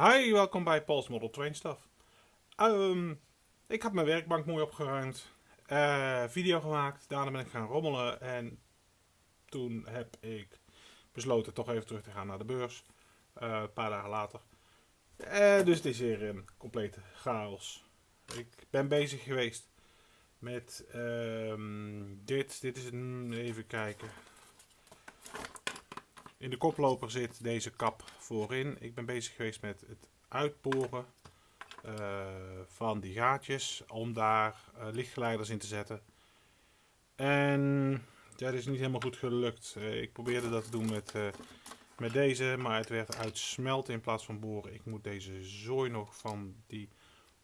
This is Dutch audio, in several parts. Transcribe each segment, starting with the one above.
Hi, welkom bij Paul's Model Train Stuff. Ehm, ik had mijn werkbank mooi opgeruimd, uh, video gemaakt, daarna ben ik gaan rommelen en toen heb ik besloten toch even terug te gaan naar de beurs, uh, een paar dagen later. Uh, dus het is hier een complete chaos. Ik ben bezig geweest met ehm, dit, dit is een, even kijken, in de koploper zit deze kap voorin. Ik ben bezig geweest met het uitboren uh, van die gaatjes om daar uh, lichtgeleiders in te zetten. En dat is niet helemaal goed gelukt. Uh, ik probeerde dat te doen met, met deze, maar het werd uitsmelten in plaats van boren. Ik moet deze zooi nog van die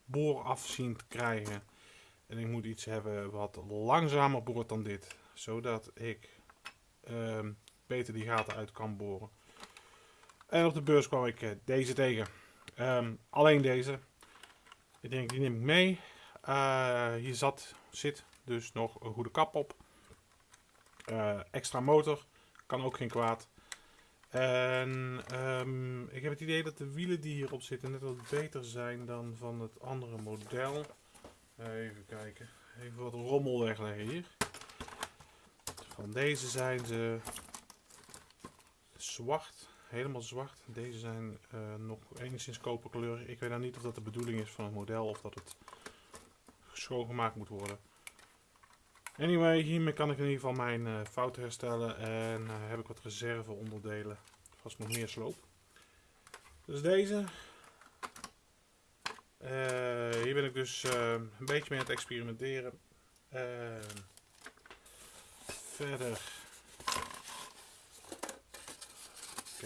boor af zien te krijgen. En ik moet iets hebben wat langzamer boort dan dit. Zodat ik ehm, beter die gaten uit kan boren. En op de beurs kwam ik eh, deze tegen. Um, alleen deze. Ik denk, die neem ik mee. Uh, hier zat, zit dus nog een goede kap op. Uh, extra motor. Kan ook geen kwaad. En um, ik heb het idee dat de wielen die hierop zitten net wat beter zijn dan van het andere model. Even kijken. Even wat rommel wegleggen hier. Van deze zijn ze zwart, helemaal zwart. Deze zijn uh, nog enigszins koperkleurig. Ik weet nou niet of dat de bedoeling is van het model of dat het schoongemaakt moet worden. Anyway, hiermee kan ik in ieder geval mijn uh, fout herstellen en uh, heb ik wat reserve onderdelen. Vast nog meer sloop. Dus deze. hier ben ik dus een beetje mee aan het experimenteren. verder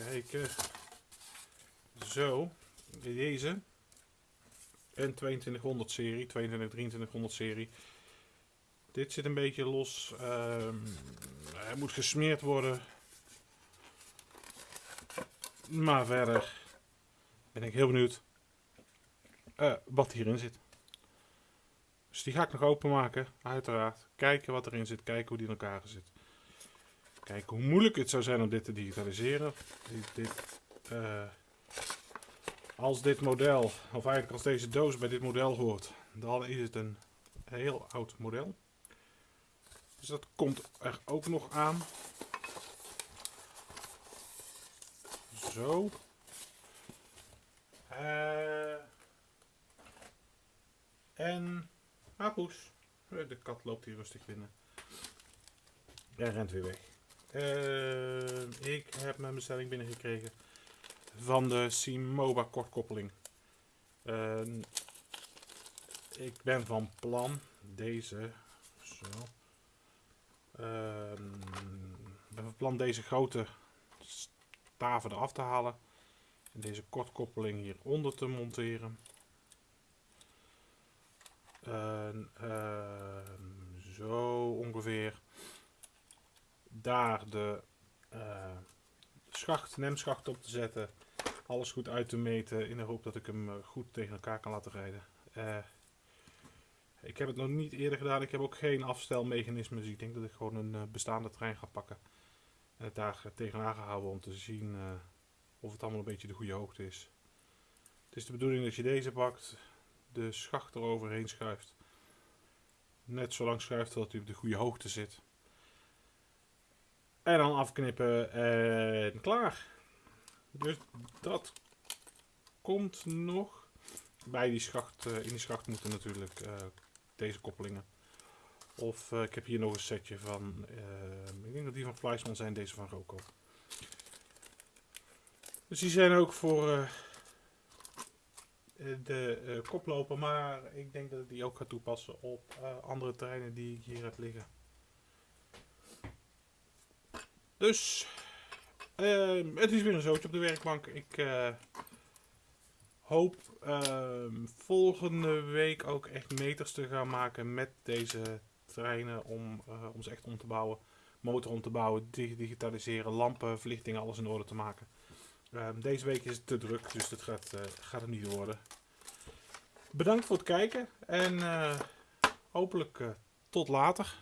kijken. Zo, deze. En 2200 serie, 22 2300 serie. Dit zit een beetje los. Um, hij moet gesmeerd worden. Maar verder ben ik heel benieuwd uh, wat hierin zit. Dus die ga ik nog openmaken, uiteraard. Kijken wat erin zit, kijken hoe die in elkaar zit. Kijken hoe moeilijk het zou zijn om dit te digitaliseren. Dit, uh, als dit model, of eigenlijk als deze doos bij dit model hoort, dan is het een heel oud model. Dus dat komt er ook nog aan. Zo. Uh, en Apoes. De kat loopt hier rustig binnen. En rent weer weg. Uh, ik heb mijn bestelling binnengekregen van de Simoba kortkoppeling. Uh, ik ben van plan deze. Zo. Uh, ben van plan deze grote staven eraf te halen. En deze kortkoppeling hieronder te monteren. zo ongeveer daar de uh, schacht, nemschacht op te zetten. Alles goed uit te meten in de hoop dat ik hem eh, goed tegen elkaar kan laten rijden. Uh, ik heb het nog niet eerder gedaan. Ik heb ook geen afstelmechanisme. Dus ik denk dat ik gewoon een bestaande trein ga pakken. En het daar tegenaan ga houden om te zien of het allemaal een beetje de goede hoogte is. Het is de bedoeling dat je deze pakt. De schacht eroverheen schuift. Net zo lang schuift dat hij op de goede hoogte zit. En dan afknippen en klaar. Dus dat komt nog. Bij die schacht, uh, in die schacht moeten natuurlijk uh, deze koppelingen. Of uh, ik heb hier nog een setje van, ik denk dat die van Fleischmann zijn, deze van Roco. Dus die zijn ook voor de koploper, maar ik denk dat ik die ook ga toepassen op andere terreinen die ik hier heb liggen. Dus uh, het is weer een zootje op de werkbank. Ik uh, hoop uh, volgende week ook echt meters te gaan maken met deze treinen om, eh, om ze echt om te bouwen. Motor om te bouwen, digitaliseren, lampen, verlichting, alles in orde te maken. Ehm, deze week is het te druk, dus dat gaat, gaat het niet worden. Bedankt voor het kijken en hopelijk tot later.